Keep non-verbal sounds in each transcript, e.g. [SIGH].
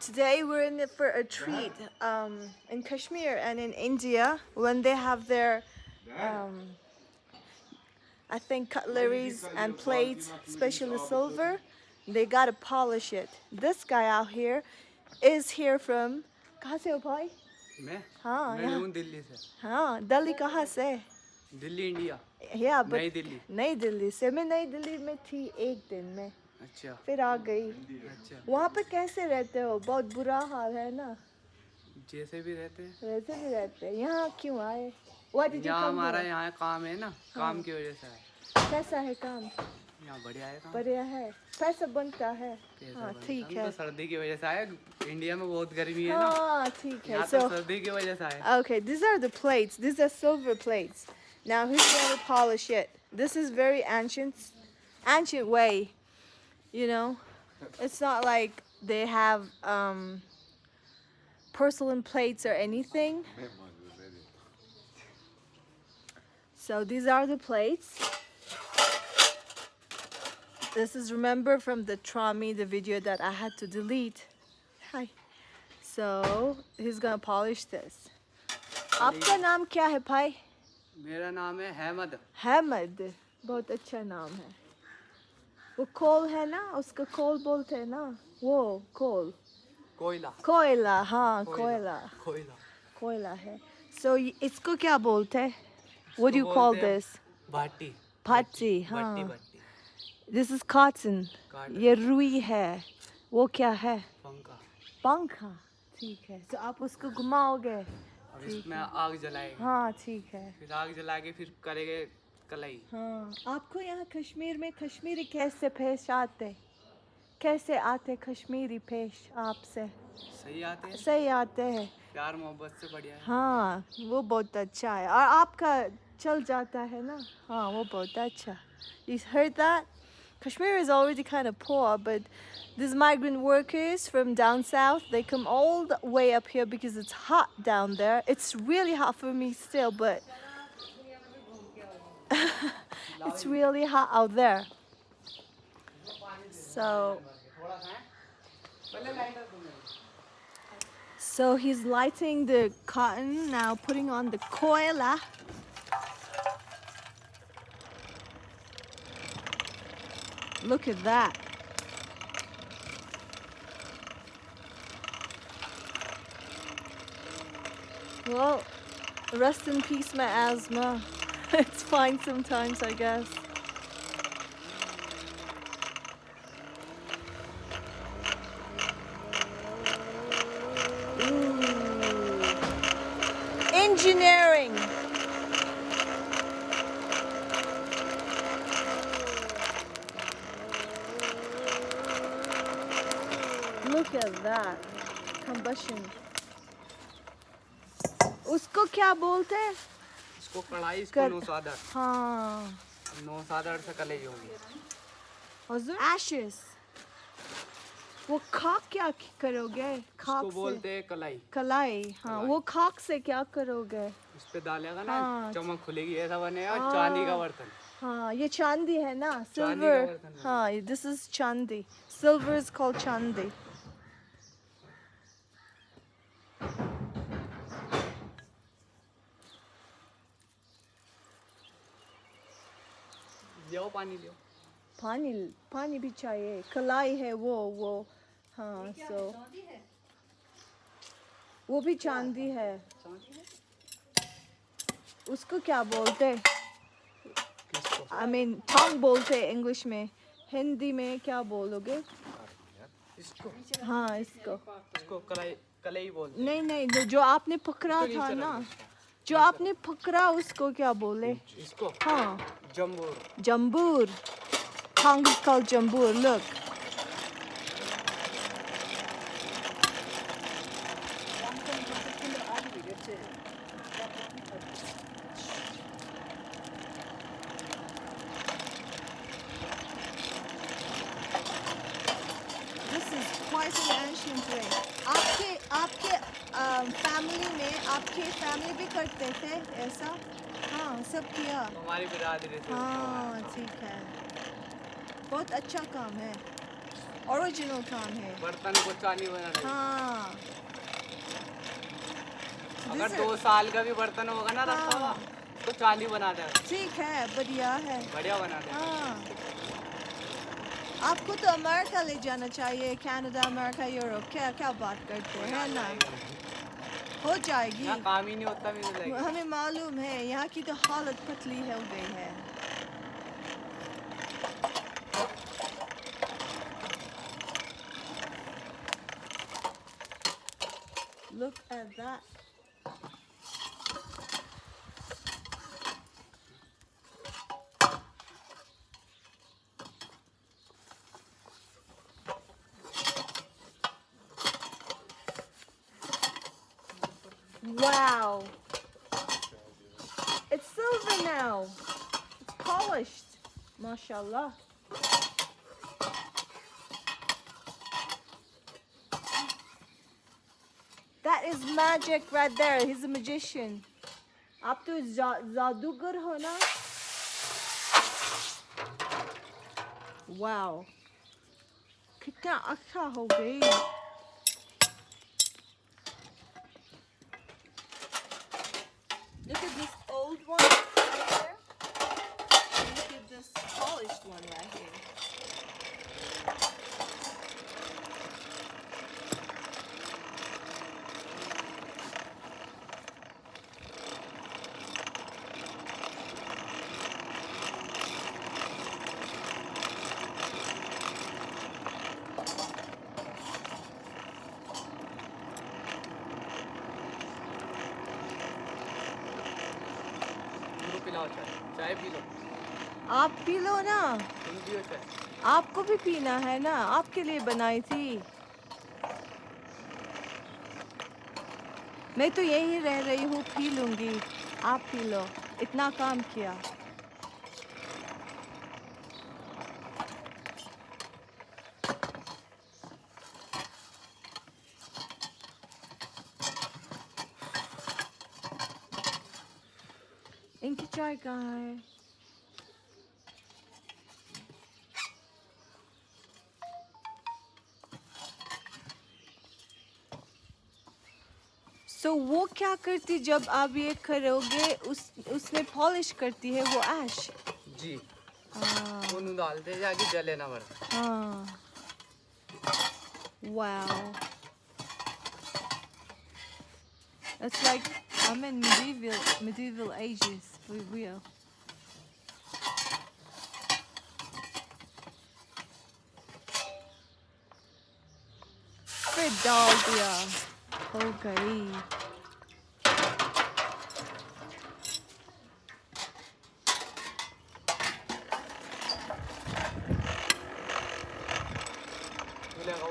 Today we're in it for a treat um, in Kashmir and in India when they have their, um, I think cutleries and plates, especially silver, they gotta polish it. This guy out here is here from कहाँ से हो भाई? मैं हाँ मैं यहाँ हूँ दिल्ली से हाँ दिल्ली कहाँ से? दिल्ली इंडिया या but नई दिल्ली नई दिल्ली से मैं नई दिल्ली में थी एक दिन में अच्छा। फिर आ गई। अच्छा। वहाँ पे कैसे रहते हो? बहुत बुरा हाल है ना? जैसे भी रहते हैं। वैसे भी रहते हैं। यहाँ क्यों आए? यहाँ हमारा यहाँ काम है ना। काम की वजह से है कैसा है काम? यहाँ बढ़िया है काम। बढ़िया है। पैसा बनता है। हाँ ठीक है। तो सर्दी की वजह से आए। इंडिया में बहुत गर्मी है हाँ ठीक है। so तो सर्दी की वजह से आए। Okay these are the plates. These are silver plates. Now who's going to polish it. This is very ancient ancient way. you know it's not like they have um porcelain plates or anything so these are the plates this is remember from the Trami the video that I had to delete hi so he's gonna polish this आपका नाम क्या है भाई मेरा नाम है अहमद हैमद बहुत अच्छा नाम है वो कोल है ना उसका कोल बोलते हैं ना वो कोल। कोयला। कोयला हाँ कोयला कोयला। कोयला। है। सो so, इसको क्या बोलते हैं? what do you call this? Bhati. Bhati हाँ। this is cotton Cotton. ये रुई है। वो क्या है? पंखा। पंखा। ठीक है। तो आप उसको घुमाओगे। इसमें आग जलाएँगे। हाँ ठीक है। फिर आग जला के फिर करेंगे कलाई हाँ आपको यहाँ कश्मीर में कश्मीरी कैसे पेश आते कैसे आते कश्मीरी पेश आपसे सही आते हैं सही आते हैं प्यार मोहब्बत से बढ़िया है हाँ वो बहुत अच्छा है और आपका चल जाता है ना हाँ वो बहुत अच्छा You heard that? Kashmir is already kind of poor, but these migrant workers from down south, they come all the way up here because it's hot down there. It's really hot for me still, but it's really hot out there. So, so he's lighting the cotton now, putting on the koila. Look at that. Well, rest in peace, my asthma. [LAUGHS] it's fine sometimes, I guess. Ooh. Engineering. Look at that. Combustion. उसको क्या बोलते हैं इसको कढ़ाई इसको कर- नौसादर। हाँ। नौसादर से कलाई होगी। हजूर? Ashes वो खाक क्या करोगे? खाक इसको से? बोलते हैं कलाई। कलाई हाँ कलाई। वो खाक से क्या करोगे? इस पे डालेगा ना हाँ। चमक खुलेगी ऐसा बनेगा हाँ। चांदी का बर्तन। हाँ ये चांदी है ना सिल्वर हाँ। दिस इज़ चांदी। सिल्वर इज़ कॉल्ड चांदी। लियो पानी लियो। पानी पानी भी चाहिए। कलाई है वो वो हाँ सो वो भी चांदी है। उसको क्या बोलते? आई मीन टंग बोलते इंग्लिश में। हिंदी में क्या बोलोगे? इसको। हाँ इसको। इसको कलाई कलाई बोलते नहीं नहीं जो- आपने पकड़ा था ना। जो आपने फकरा उसको क्या बोले? हाँ। जम्बूर जम्बूर जम्बूर लुक फैमिली में आपके फैमिली भी करते थे ऐसा? हाँ सब किया। हमारी बिरादरी से हाँ ठीक है। बहुत अच्छा काम है। ओरिजिनल काम है। बर्तन को चांदी बना हाँ। अगर दो साल का भी बर्तन होगा ना रखा हुआ हाँ। तो चांदी बना दे। ठीक है बढ़िया है। बढ़िया बना दे। हाँ। आपको तो अमेरिका ले जाना चाहिए कनाडा अमेरिका यूरोप। क्या क्या बात करते हैं ना? हो जाएगी। काम ही नहीं होता भी हमें मालूम है यहाँ की तो हालत पतली हो गई है। Look at that. Wow. It's silver now. It's polished. MashaAllah. That is magic right there. He's a magician. आप तो जा- जादूगर हो ना वाओ कितना अच्छा हो गई चाय पी लो। आप पी लो ना। आपको भी पीना है ना आपके लिए बनाई थी। मैं तो यही रह रही हूँ पी लूँगी। आप पी लो। इतना काम किया। चाय कहाँ है वो क्या करती जब आप ये करोगे उस उसमें पॉलिश करती है वो ऐश जी। हाँ। उन डालते जाके जले ना बर्तन हाँ। Wow. It's like I'm in medieval medieval ages. For real फिर डाल दिया हो गई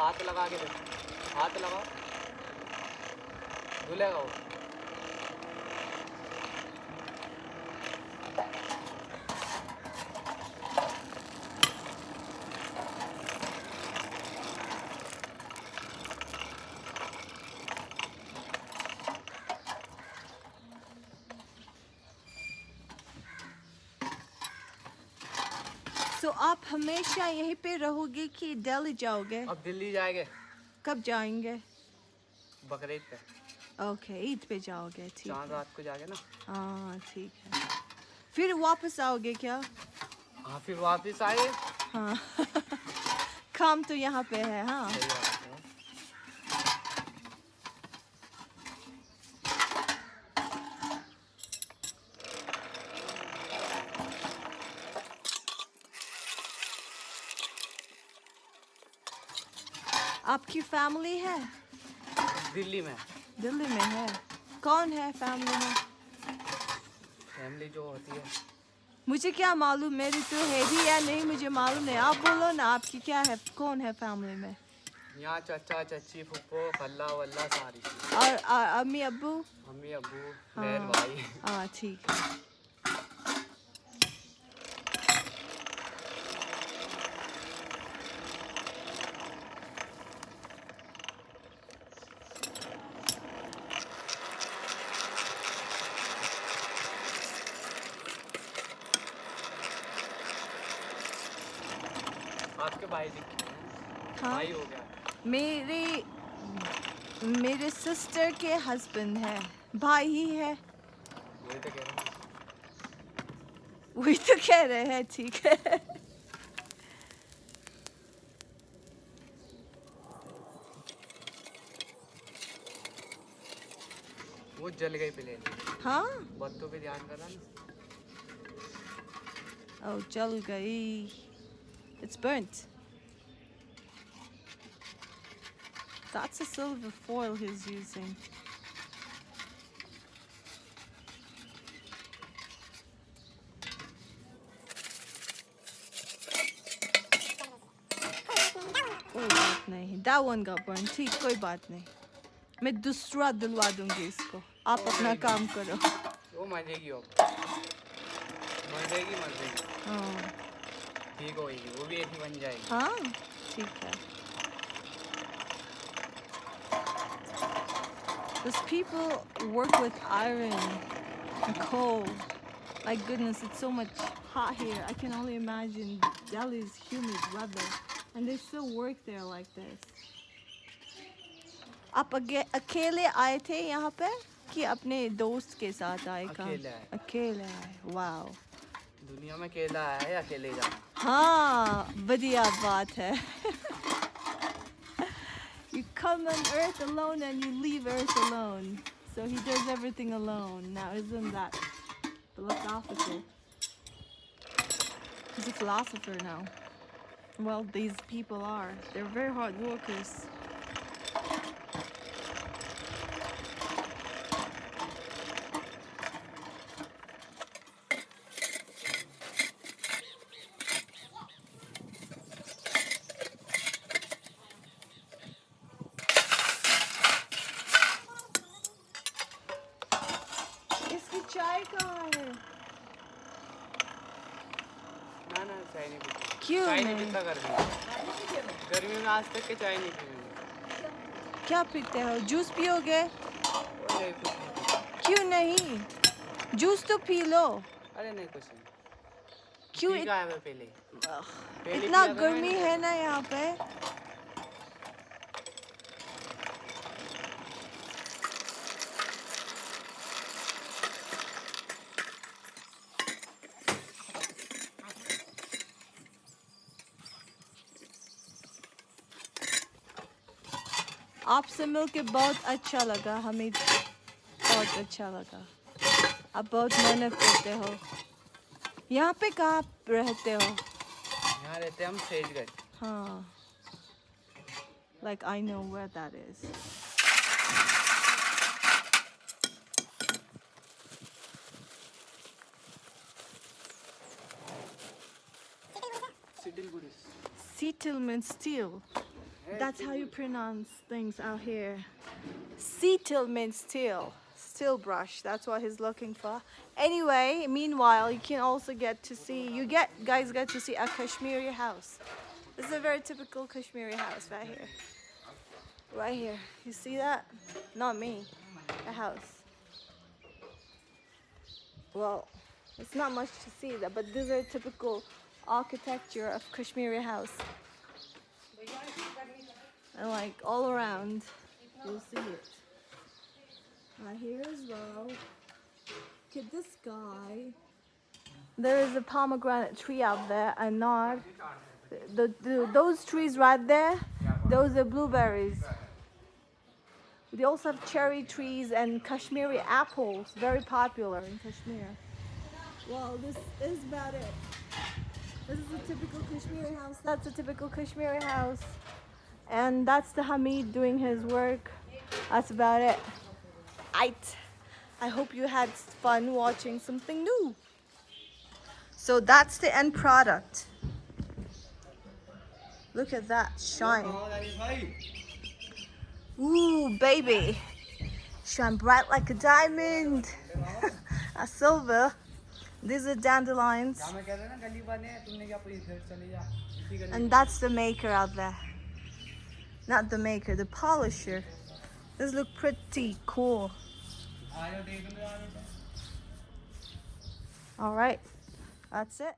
हाथ लगा के हाथ लगाओ। धुलेगा वो। आप हमेशा यहीं पे रहोगे कि दिल्ली जाओगे? अब दिल्ली जाएँगे। कब जाएँगे? बकरीद पे। ओके ईद पे जाओगे ठीक है। रात को जाके ना। हाँ ठीक है। फिर वापस आओगे क्या? हाँ फिर वापस आए हाँ। [LAUGHS] काम तो यहाँ पे है है। आपकी फैमिली है? दिल्ली में। दिल्ली में है। कौन है फैमिली में? फैमिली जो होती है। मुझे क्या मालूम मेरी तो है भी या नहीं मुझे मालूम नहीं। आप बोलो ना आपकी क्या है कौन है फैमिली में? यहाँ चाचा चाची फूफो खल्ला वल्ला सारी। और अम्मी अब्बू? मम्मी अब्बू बहन हाँ। भाई। हाँ ठीक है आपके भाई हाँ। भाई हो गया। मेरे मेरे सिस्टर के हस्बैंड है भाई ही है। वही तो कह रहा वही तो कह रहे हैं ठीक है। वो जल गई प्लेन हाँ। बत्तों पे ध्यान करा ना। Oh, जल गई. It's burnt. That's a silver foil he's using. कोई बात नहीं that one got burned. ठीक कोई बात नहीं मैं दूसरा दिलवा दूँगी इसको। आप अपना काम करो। वो मर जाएगी अब। मर जाएगी मर जाएगी। हाँ। ठीक होगी वो भी ही बन जाएगी। हाँ ठीक है। Those people work with iron and coal. My goodness, it's so much hot here. I can only imagine Delhi's humid weather. And they still work there like this. आप अगे- अकेले आए थे यहाँ पे कि अपने दोस्त के साथ आए काम अकेले आए। अकेले आए वाओ दुनिया में अकेला है अकेले जाना हाँ बढ़िया [LAUGHS] बात है You come on earth alone and you leave earth alone. So he does everything alone. Now isn't that philosophical? He's a philosopher now. Well, these people are. They're very hard workers. ना चाय नहीं पीता क्यों चाय नहीं? पीता गर्मी गर्मी में आज तक के चाय नहीं पी क्या पीते हो? जूस पियोगे? क्यों नहीं? जूस तो पी लो। अरे नहीं कुछ नहीं। क्यों इत, पहले। इतना गर्मी है ना यहाँ पे। आपसे मिलके बहुत अच्छा लगा हमें बहुत अच्छा लगा आप बहुत मेहनत करते हो यहाँ पे कहाँ रहते हो यहाँ रहते हम सेजगढ़ Huh. Like I know where that is. सिडिलगुड़ी Settlement steel. That's how you pronounce things out here. Settlement steel. Steel brush. That's what he's looking for. Anyway, meanwhile, you can also get to see, you get, guys get to see a Kashmiri house. This is a very typical Kashmiri house right here. Right here. You see that? Not me. A house. Well, it's not much to see that, but these are typical architecture of Kashmiri house. And like all around, you'll see it. Right here as well. Look at this guy. There is a pomegranate tree out there, a nard. The, the, those trees right there, those are blueberries. They also have cherry trees and Kashmiri apples, very popular in Kashmir. Well, this is about it. This is a typical Kashmiri house. That's a typical Kashmiri house and that's the Hamid doing his work. That's about it. Aight. I hope you had fun watching something new. So that's the end product. Look at that shine. Ooh, baby. Shine bright like a diamond. [LAUGHS] A silver. These are dandelions. And that's the maker out there. Not the maker, the polisher. This look pretty cool. All right, that's it.